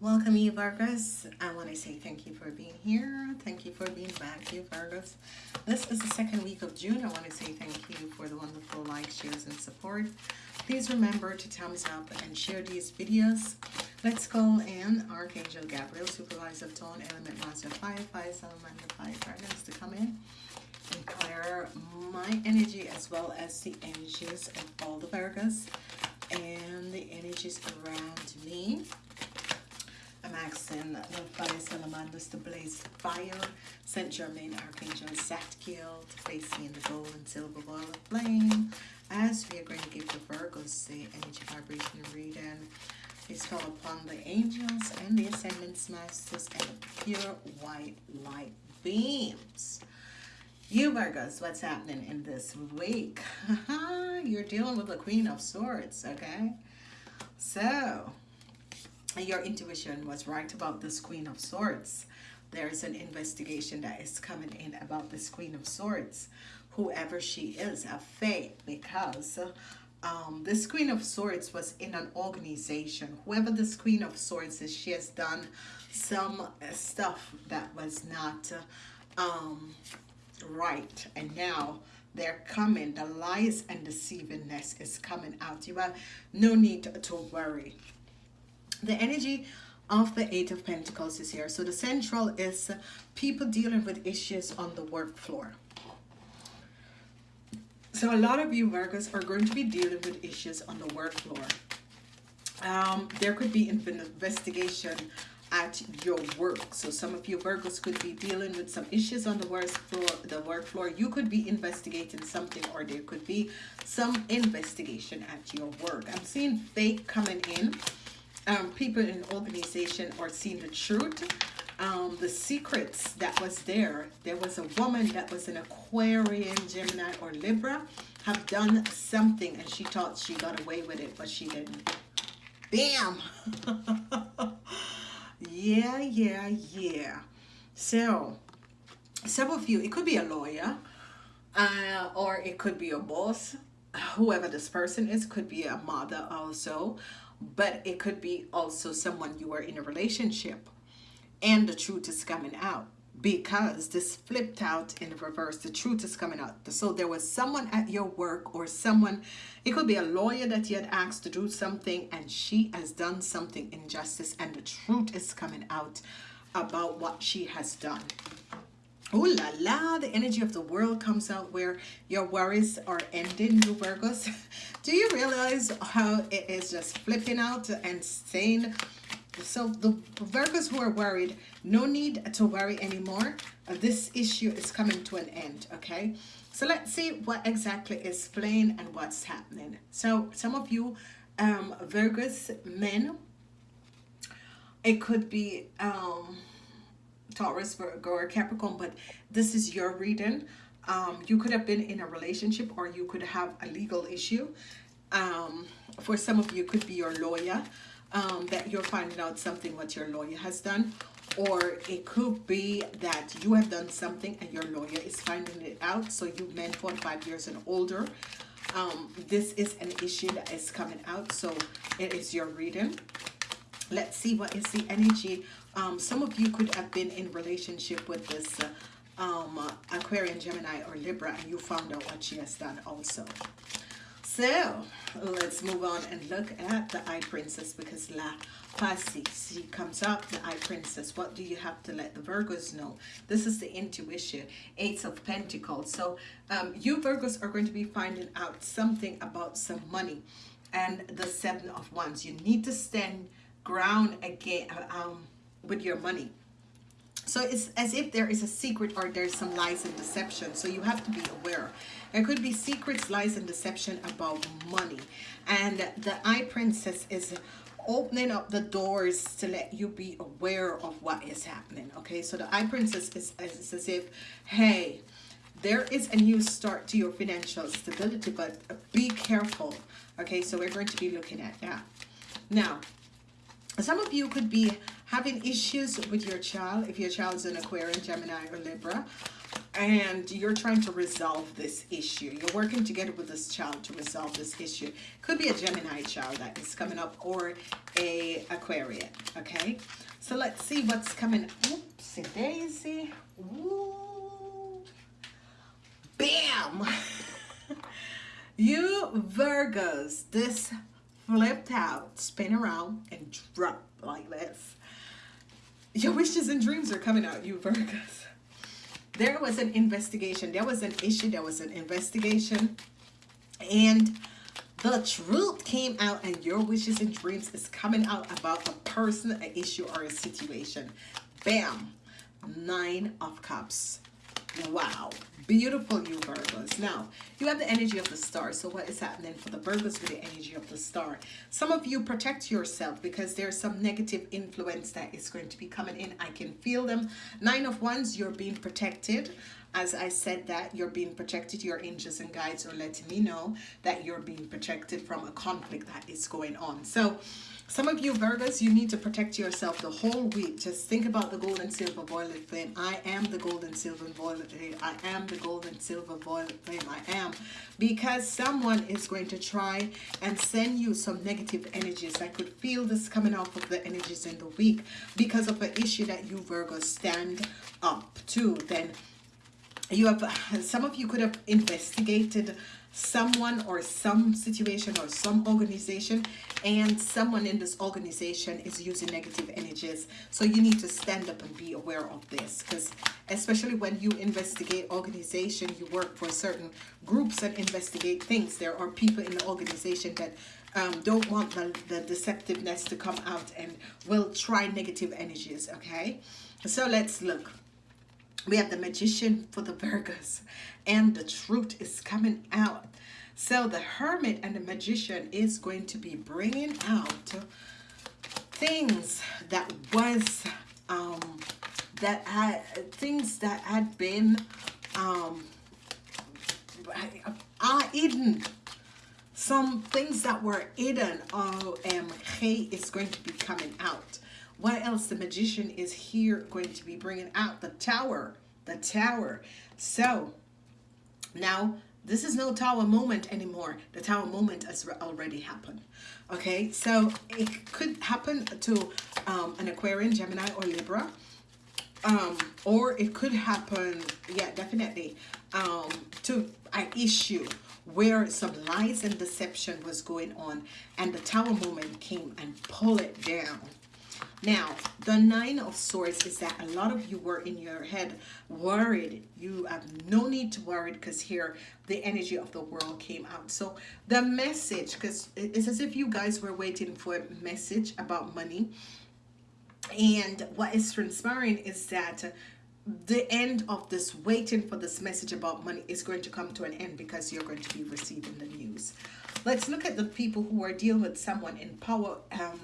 Welcome you Virgos. I want to say thank you for being here. Thank you for being back you Virgos. This is the second week of June. I want to say thank you for the wonderful likes, shares, and support. Please remember to thumbs up and share these videos. Let's call in Archangel Gabriel, Supervisor of Tone, Element Master Fire, Fire, Salamander, Fire, Virgos to come in and clear my energy as well as the energies of all the Virgos and the energies around me. I'm asking the fire salamanders to blaze fire, Saint Germain Archangel Zadkiel to place me in the gold and silver ball of flame. As we are going to give the Virgos the energy vibration reading, please call upon the angels and the ascended masters and pure white light beams. You Virgos, what's happening in this week? You're dealing with the Queen of Swords, okay? So, your intuition was right about this Queen of Swords. There's an investigation that is coming in about this Queen of Swords, whoever she is, a faith, because um, this Queen of Swords was in an organization. Whoever this Queen of Swords is, she has done some stuff that was not um, right. And now they're coming. The lies and deceivingness is coming out. You have no need to worry the energy of the eight of pentacles is here. So the central is people dealing with issues on the work floor. So a lot of you Virgos are going to be dealing with issues on the work floor. Um, there could be an investigation at your work. So some of you Virgos could be dealing with some issues on the work floor the work floor. You could be investigating something or there could be some investigation at your work. I'm seeing fake coming in um, people in organization are seeing the truth. Um, the secrets that was there there was a woman that was an Aquarian Gemini or Libra have done something and she thought she got away with it but she didn't. Bam! Yeah yeah yeah. So some of you it could be a lawyer uh, or it could be a boss. Whoever this person is could be a mother also but it could be also someone you are in a relationship and the truth is coming out because this flipped out in reverse. The truth is coming out. So there was someone at your work or someone it could be a lawyer that you had asked to do something and she has done something injustice and the truth is coming out about what she has done Oh la la, the energy of the world comes out where your worries are ending, you Virgos. Do you realize how it is just flipping out and saying, so the Virgos who are worried, no need to worry anymore. Uh, this issue is coming to an end, okay? So let's see what exactly is playing and what's happening. So some of you um, Virgos men, it could be... Um, Taurus, Virgo, or Capricorn, but this is your reading. Um, you could have been in a relationship or you could have a legal issue. Um, for some of you, could be your lawyer um, that you're finding out something what your lawyer has done. Or it could be that you have done something and your lawyer is finding it out. So you men 45 years and older. Um, this is an issue that is coming out. So it is your reading. Let's see what is the energy um, some of you could have been in relationship with this uh, um, Aquarian, Gemini, or Libra, and you found out what she has done also. So, let's move on and look at the Eye Princess because La Pasi, she comes up, the Eye Princess. What do you have to let the Virgos know? This is the intuition, Eight of Pentacles. So, um, you Virgos are going to be finding out something about some money and the Seven of Wands. You need to stand ground again, um, with your money. So it's as if there is a secret or there's some lies and deception. So you have to be aware. There could be secrets, lies, and deception about money. And the Eye Princess is opening up the doors to let you be aware of what is happening. Okay, so the Eye Princess is, is as if, hey, there is a new start to your financial stability, but be careful. Okay, so we're going to be looking at that. Now, some of you could be having issues with your child if your child is an Aquarian, Gemini, or Libra. and you're trying to resolve this issue. You're working together with this child to resolve this issue. Could be a Gemini child that is coming up or a Aquarian, okay? So let's see what's coming. Oopsie daisy. Ooh. Bam! you Virgos, this flipped out, spin around, and drop like this. Your wishes and dreams are coming out, you Virgos. There was an investigation. There was an issue. There was an investigation. And the truth came out and your wishes and dreams is coming out about a person an issue or a situation. Bam. Nine of cups wow. Beautiful you virgos now you have the energy of the star so what is happening for the virgos with the energy of the star? Some of you protect yourself because there's some negative influence that is going to be coming in. I can feel them. Nine of wands you're being protected. As I said that you're being protected, your angels and guides are letting me know that you're being protected from a conflict that is going on. So some of you Virgos, you need to protect yourself the whole week. Just think about the gold and silver violet flame. I am the gold and silver violet flame. I am the gold and silver violet flame. I am. Because someone is going to try and send you some negative energies. I could feel this coming off of the energies in the week because of an issue that you Virgos stand up to. Then you have, some of you could have investigated someone or some situation or some organization and someone in this organization is using negative energies. So you need to stand up and be aware of this because especially when you investigate organization you work for certain groups and investigate things. There are people in the organization that um, don't want the, the deceptiveness to come out and will try negative energies okay? So let's look we have the magician for the Virgos and the truth is coming out. So the hermit and the magician is going to be bringing out things that was um, that had things that had been um, are hidden some things that were hidden OMG is going to be coming out what else the magician is here going to be bringing out the tower? The tower. So now this is no tower moment anymore. The tower moment has already happened. Okay so it could happen to um, an aquarian gemini or libra. Um, or it could happen yeah definitely um, to an issue where some lies and deception was going on and the tower moment came and pull it down now, the Nine of Swords is that a lot of you were in your head worried. You have no need to worry because here the energy of the world came out. So the message, because it's as if you guys were waiting for a message about money. And what is transpiring is that the end of this waiting for this message about money is going to come to an end because you're going to be receiving the news. Let's look at the people who are dealing with someone in power. Um,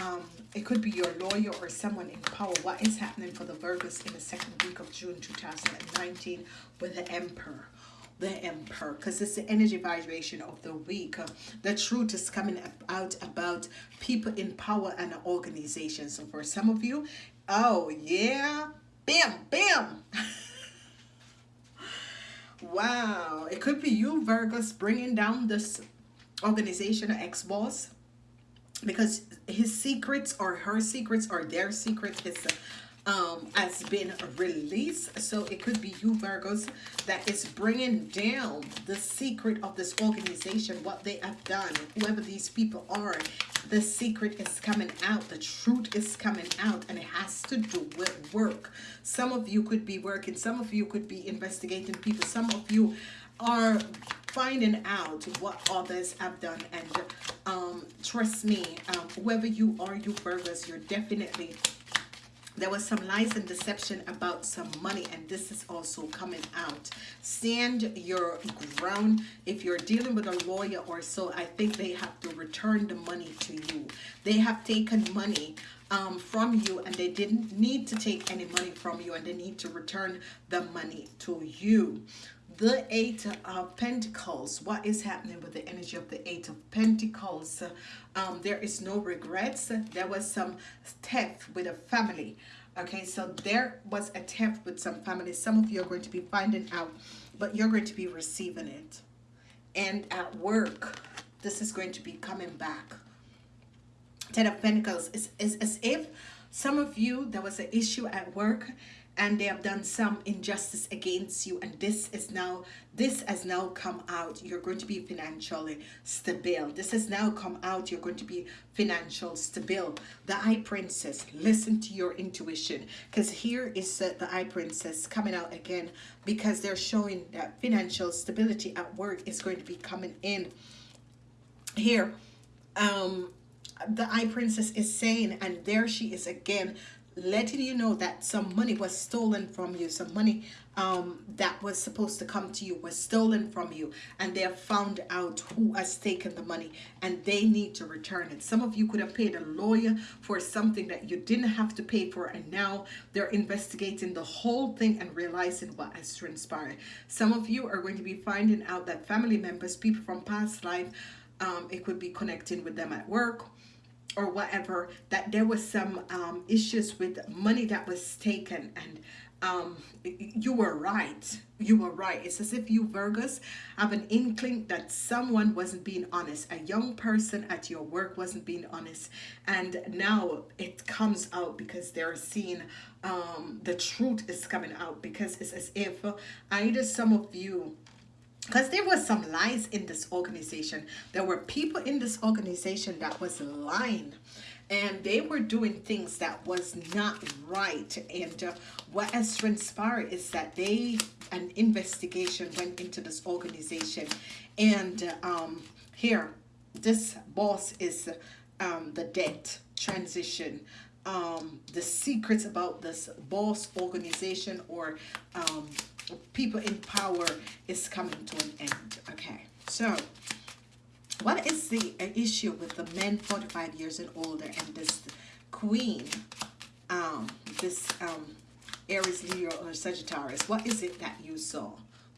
um, it could be your lawyer or someone in power. What is happening for the Virgos in the second week of June 2019 with the Emperor? The Emperor, because it's the energy vibration of the week. Uh, the truth is coming out about people in power and organizations. So for some of you, oh yeah, bam, bam. wow, it could be you, Virgos, bringing down this organization or ex-boss because his secrets or her secrets or their secrets is um has been released. So it could be you virgos that is bringing down the secret of this organization what they have done whoever these people are. The secret is coming out. The truth is coming out and it has to do with work. Some of you could be working. Some of you could be investigating people. Some of you are finding out what others have done. And um, trust me um, whoever you are you Virgos you're definitely there was some lies and deception about some money and this is also coming out. Stand your ground. If you're dealing with a lawyer or so I think they have to return the money to you. They have taken money um, from you and they didn't need to take any money from you and they need to return the money to you the eight of pentacles what is happening with the energy of the eight of pentacles um, there is no regrets there was some theft with a family Okay, so there was a theft with some families. Some of you are going to be finding out, but you're going to be receiving it. And at work, this is going to be coming back. Ten of Pentacles is, is as if some of you, there was an issue at work and they have done some injustice against you and this is now this has now come out. You're going to be financially stable. This has now come out. You're going to be financial stable. The eye princess listen to your intuition because here is uh, the eye princess coming out again because they're showing that financial stability at work is going to be coming in. Here um the eye princess is saying and there she is again letting you know that some money was stolen from you some money um, that was supposed to come to you was stolen from you and they have found out who has taken the money and they need to return it. Some of you could have paid a lawyer for something that you didn't have to pay for and now they're investigating the whole thing and realizing what has transpired. Some of you are going to be finding out that family members people from past life um, it could be connecting with them at work or whatever that there was some um, issues with money that was taken and um, you were right. You were right. It's as if you Virgos have an inkling that someone wasn't being honest. A young person at your work wasn't being honest. And now it comes out because they're seeing um, the truth is coming out because it's as if either some of you because there was some lies in this organization. There were people in this organization that was lying and they were doing things that was not right. And uh, what has transpired is that they an investigation went into this organization. And uh, um, here this boss is um, the debt transition. Um, the secrets about this boss organization or um, people in power is coming to an end. Okay, so what is the uh, issue with the men 45 years and older and this queen, um, this um, Aries, Leo, or Sagittarius? What is it that you saw?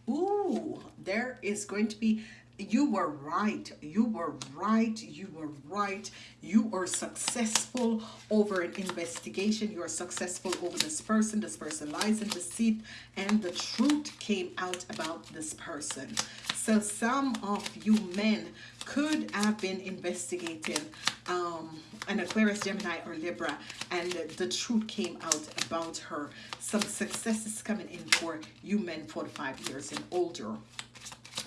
Ooh, there is going to be you were right. You were right. You were right. You are successful over an investigation. You are successful over this person. This person lies in deceit and the truth came out about this person. So some of you men could have been investigating um, an Aquarius, Gemini, or Libra, and the truth came out about her. Some success is coming in for you men 45 years and older.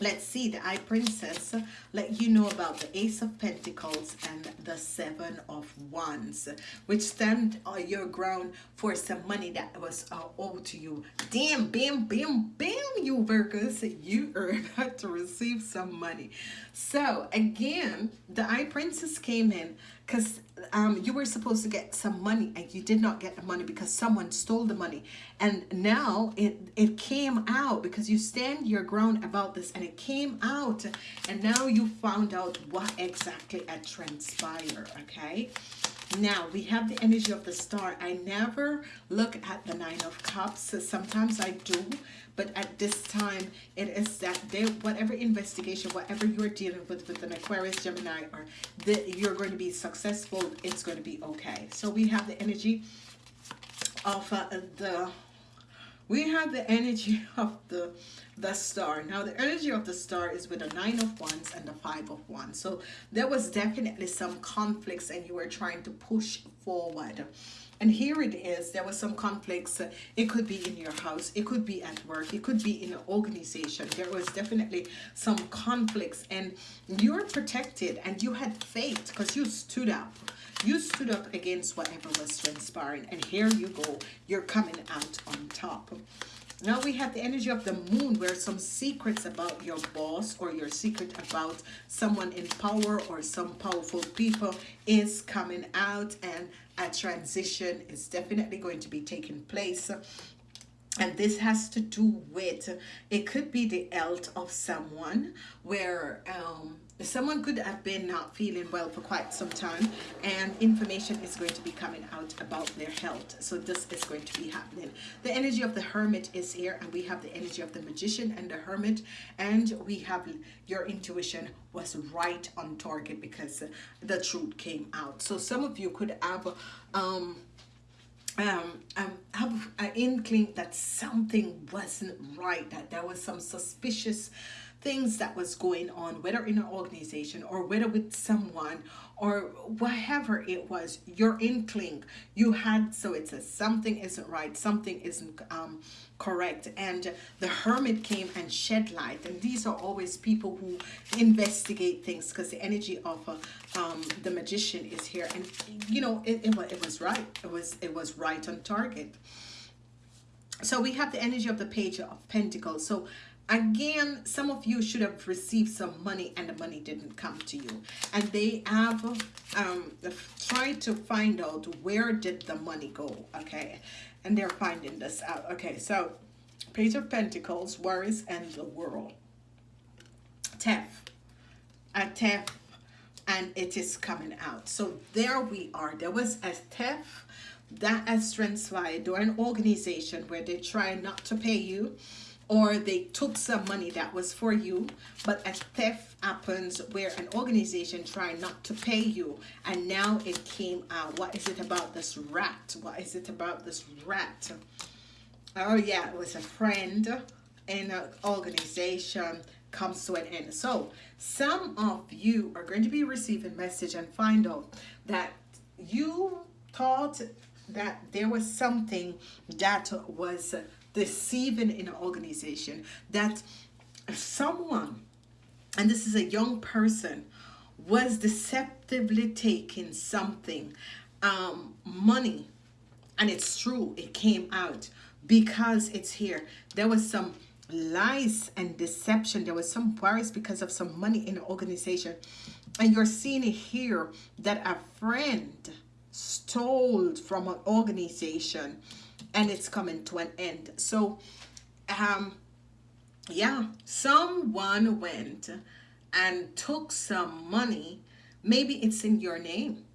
Let's see, the Eye Princess let you know about the Ace of Pentacles and the Seven of Wands, which stand on your ground for some money that was uh, owed to you. Damn, bam, bam, bam, you Virgos, you are about to receive some money. So again, the Eye Princess came in because um, you were supposed to get some money and you did not get the money because someone stole the money. And now it it came out because you stand your ground about this and it came out. And now you found out what exactly had transpired okay? Now we have the energy of the star. I never look at the nine of cups. Sometimes i do but at this time it is that they whatever investigation whatever you're dealing with with an aquarius gemini or that you're going to be successful it's going to be okay. So we have the energy of uh, the we have the energy of the the star. Now the energy of the star is with the nine of wands and the five of wands. So there was definitely some conflicts and you were trying to push forward and here it is there was some conflicts. It could be in your house it could be at work it could be in an organization. There was definitely some conflicts and you're protected and you had faith because you stood up. You stood up against whatever was transpiring and here you go you're coming out on top. Now we have the energy of the moon where some secrets about your boss or your secret about someone in power or some powerful people is coming out and a transition is definitely going to be taking place. And this has to do with it could be the health of someone where um, someone could have been not feeling well for quite some time and information is going to be coming out about their health. So this is going to be happening. The energy of the hermit is here and we have the energy of the magician and the hermit and we have your intuition was right on target because the truth came out. So some of you could have um um, um, have an inkling that something wasn't right, that there was some suspicious things that was going on, whether in an organization or whether with someone or whatever it was, your inkling you had. So it says something isn't right, something isn't um, correct. And the hermit came and shed light. And these are always people who investigate things because the energy of uh, um, the magician is here. And you know, it, it, it was right. It was it was right on target. So we have the energy of the page of pentacles. So again some of you should have received some money and the money didn't come to you. And they have um tried to find out where did the money go okay? And they're finding this out okay? So page of pentacles worries and the world. Tef, a Tef, and it is coming out. So there we are. There was a Tef that has transpired or an organization where they try not to pay you or they took some money that was for you but a theft happens where an organization try not to pay you and now it came out. What is it about this rat? What is it about this rat? Oh yeah it was a friend in an organization comes to an end so some of you are going to be receiving message and find out that you thought that there was something that was deceiving in an organization that someone and this is a young person was deceptively taking something um, money and it's true it came out because it's here. There was some lies and deception. There was some worries because of some money in the organization. And you're seeing it here that a friend stole from an organization and it's coming to an end. So um yeah someone went and took some money. Maybe it's in your name.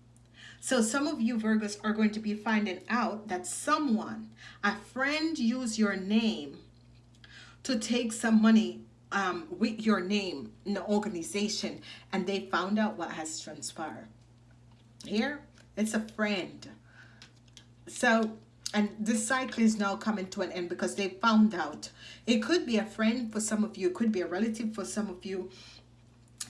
So some of you Virgos are going to be finding out that someone a friend used your name to take some money um, with your name in the organization and they found out what has transpired. Here it's a friend. So and this cycle is now coming to an end because they found out. It could be a friend for some of you it could be a relative for some of you.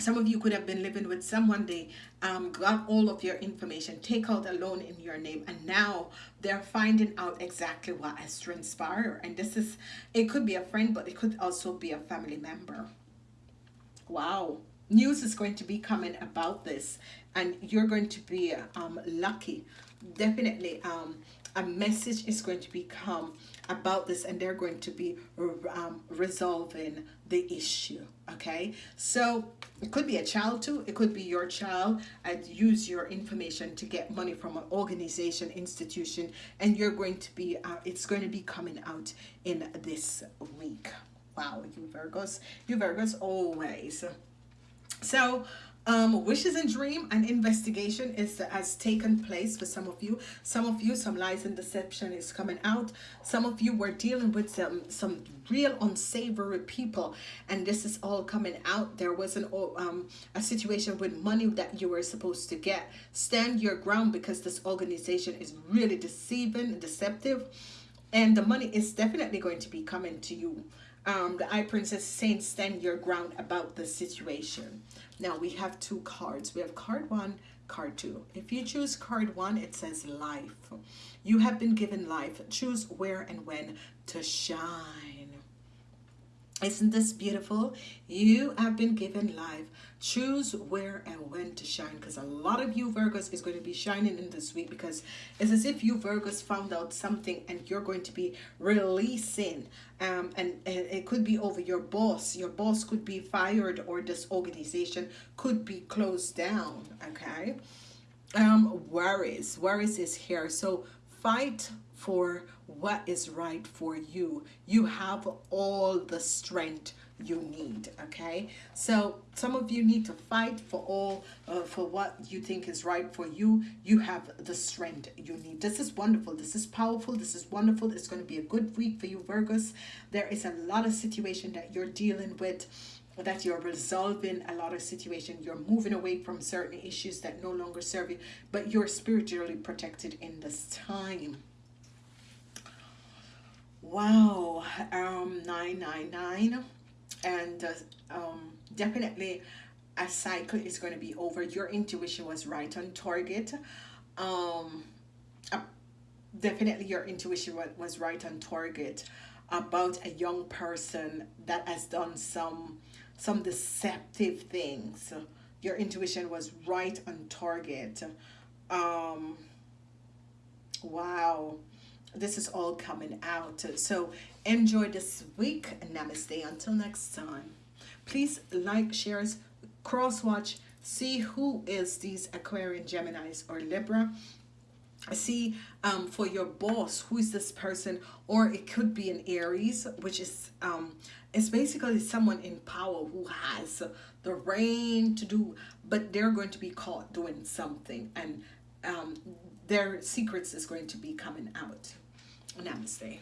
Some of you could have been living with someone they um, got all of your information take out a loan in your name and now they're finding out exactly what has transpired. And this is it could be a friend but it could also be a family member. Wow. News is going to be coming about this and you're going to be um, lucky. Definitely um, a message is going to become about this and they're going to be um, resolving the issue okay? So it could be a child too it could be your child and use your information to get money from an organization institution and you're going to be uh, it's going to be coming out in this week. Wow you virgos you virgos always. So um, wishes and dream and investigation is has taken place for some of you. Some of you, some lies and deception is coming out. Some of you were dealing with some some real unsavory people, and this is all coming out. There was an um a situation with money that you were supposed to get. Stand your ground because this organization is really deceiving deceptive, and the money is definitely going to be coming to you. Um, the Eye Princess saying stand your ground about the situation. Now we have two cards. We have card one, card two. If you choose card one, it says life. You have been given life. Choose where and when to shine. Isn't this beautiful? You have been given life. Choose where and when to shine because a lot of you Virgos is going to be shining in this week because it's as if you Virgos found out something and you're going to be releasing um, and, and it could be over your boss. Your boss could be fired or this organization could be closed down, okay? Um, worries. Worries is here. So fight for what is right for you. You have all the strength you need okay? So some of you need to fight for all uh, for what you think is right for you. You have the strength you need. This is wonderful. This is powerful. This is wonderful. It's going to be a good week for you virgos. There is a lot of situation that you're dealing with that you're resolving a lot of situation. You're moving away from certain issues that no longer serve you but you're spiritually protected in this time Wow, um, 999. And uh, um, definitely a cycle is going to be over. Your intuition was right on target. Um, uh, definitely your intuition was right on target about a young person that has done some some deceptive things. Your intuition was right on target. Um, wow this is all coming out. So enjoy this week. And namaste. Until next time. Please like, shares, cross watch, see who is these Aquarian, Geminis, or Libra. See um, for your boss, who is this person, or it could be an Aries, which is um, it's basically someone in power who has the reign to do, but they're going to be caught doing something, and um, their secrets is going to be coming out. Namaste.